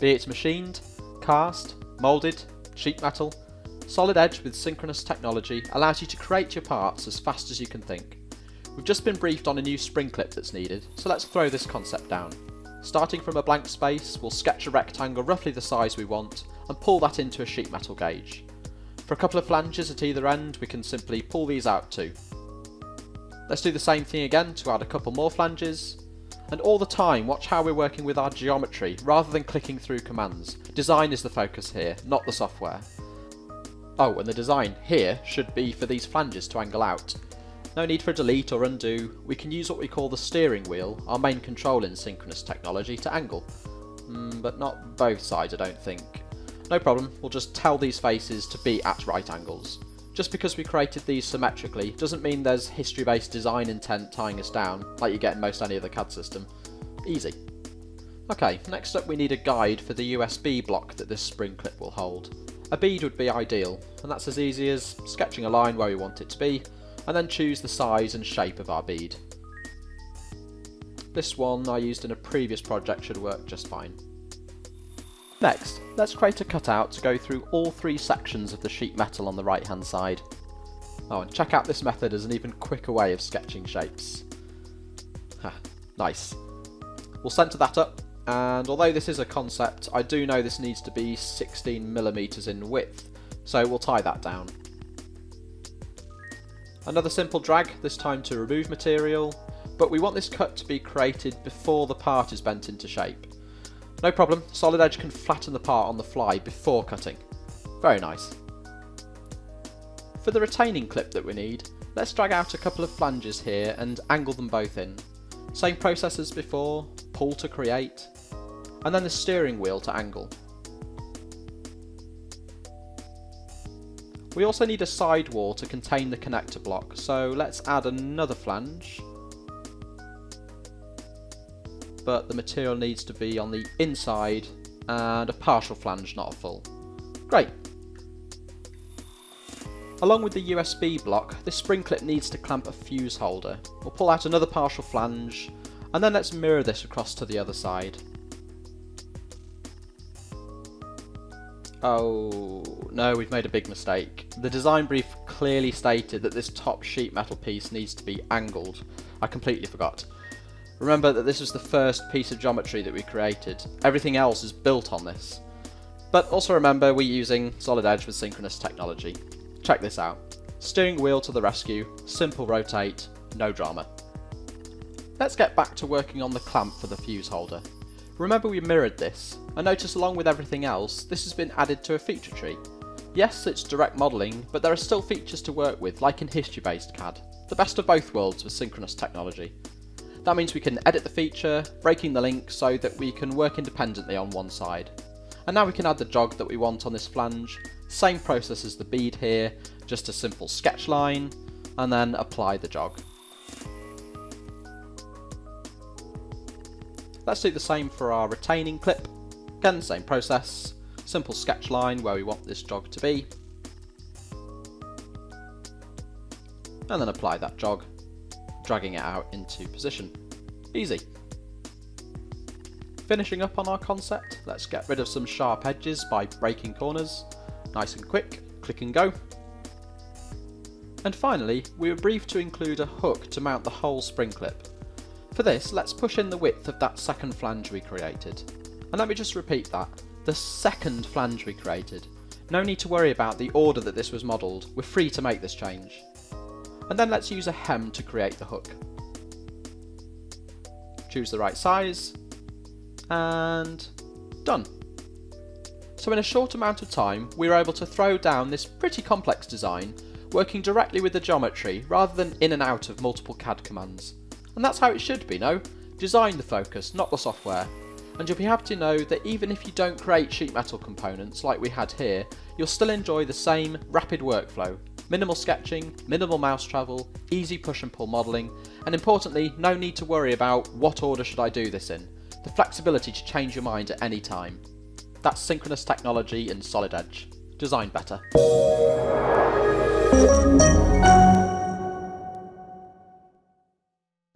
Be it machined, cast, moulded, sheet metal, Solid Edge with synchronous technology allows you to create your parts as fast as you can think. We've just been briefed on a new spring clip that's needed, so let's throw this concept down. Starting from a blank space, we'll sketch a rectangle roughly the size we want and pull that into a sheet metal gauge. For a couple of flanges at either end, we can simply pull these out too. Let's do the same thing again to add a couple more flanges. And all the time, watch how we're working with our geometry rather than clicking through commands. Design is the focus here, not the software. Oh, and the design here should be for these flanges to angle out. No need for delete or undo, we can use what we call the steering wheel, our main control in synchronous technology, to angle. Mm, but not both sides I don't think. No problem, we'll just tell these faces to be at right angles. Just because we created these symmetrically doesn't mean there's history-based design intent tying us down, like you get in most any other CAD system. Easy. Okay, next up we need a guide for the USB block that this spring clip will hold. A bead would be ideal, and that's as easy as sketching a line where we want it to be, and then choose the size and shape of our bead. This one I used in a previous project should work just fine. Next, let's create a cutout to go through all three sections of the sheet metal on the right hand side. Oh, and check out this method as an even quicker way of sketching shapes. Ha, nice. We'll centre that up, and although this is a concept, I do know this needs to be 16mm in width, so we'll tie that down. Another simple drag, this time to remove material, but we want this cut to be created before the part is bent into shape. No problem, Solid Edge can flatten the part on the fly before cutting. Very nice. For the retaining clip that we need, let's drag out a couple of flanges here and angle them both in. Same process as before, pull to create, and then the steering wheel to angle. We also need a sidewall to contain the connector block, so let's add another flange but the material needs to be on the inside and a partial flange, not a full. Great. Along with the USB block, this spring clip needs to clamp a fuse holder. We'll pull out another partial flange, and then let's mirror this across to the other side. Oh, no, we've made a big mistake. The design brief clearly stated that this top sheet metal piece needs to be angled. I completely forgot. Remember that this was the first piece of geometry that we created. Everything else is built on this. But also remember we're using Solid Edge with synchronous technology. Check this out. Steering wheel to the rescue, simple rotate, no drama. Let's get back to working on the clamp for the fuse holder. Remember we mirrored this, and notice along with everything else, this has been added to a feature tree. Yes, it's direct modelling, but there are still features to work with, like in history-based CAD. The best of both worlds with synchronous technology. That means we can edit the feature, breaking the link so that we can work independently on one side. And now we can add the jog that we want on this flange, same process as the bead here, just a simple sketch line, and then apply the jog. Let's do the same for our retaining clip. Again, same process, simple sketch line where we want this jog to be, and then apply that jog dragging it out into position. Easy. Finishing up on our concept, let's get rid of some sharp edges by breaking corners. Nice and quick, click and go. And finally, we were briefed to include a hook to mount the whole spring clip. For this, let's push in the width of that second flange we created. And let me just repeat that, the second flange we created. No need to worry about the order that this was modelled, we're free to make this change and then let's use a hem to create the hook. Choose the right size, and done. So in a short amount of time, we were able to throw down this pretty complex design, working directly with the geometry rather than in and out of multiple CAD commands. And that's how it should be, no? Design the focus, not the software. And you'll be happy to know that even if you don't create sheet metal components like we had here, you'll still enjoy the same rapid workflow Minimal sketching, minimal mouse travel, easy push and pull modelling, and importantly, no need to worry about what order should I do this in. The flexibility to change your mind at any time. That's synchronous technology in Solid Edge. Design better.